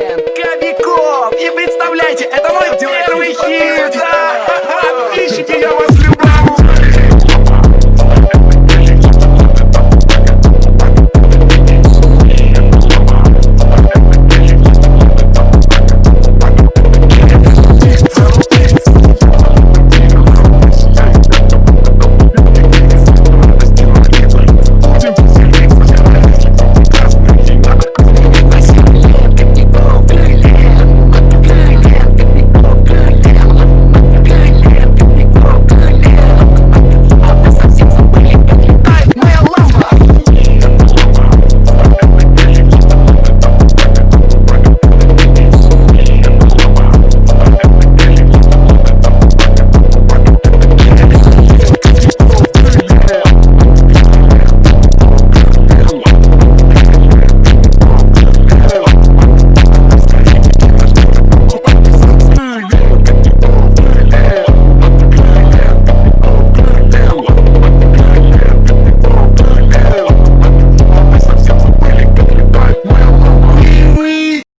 Кобяков! И представляете, это мой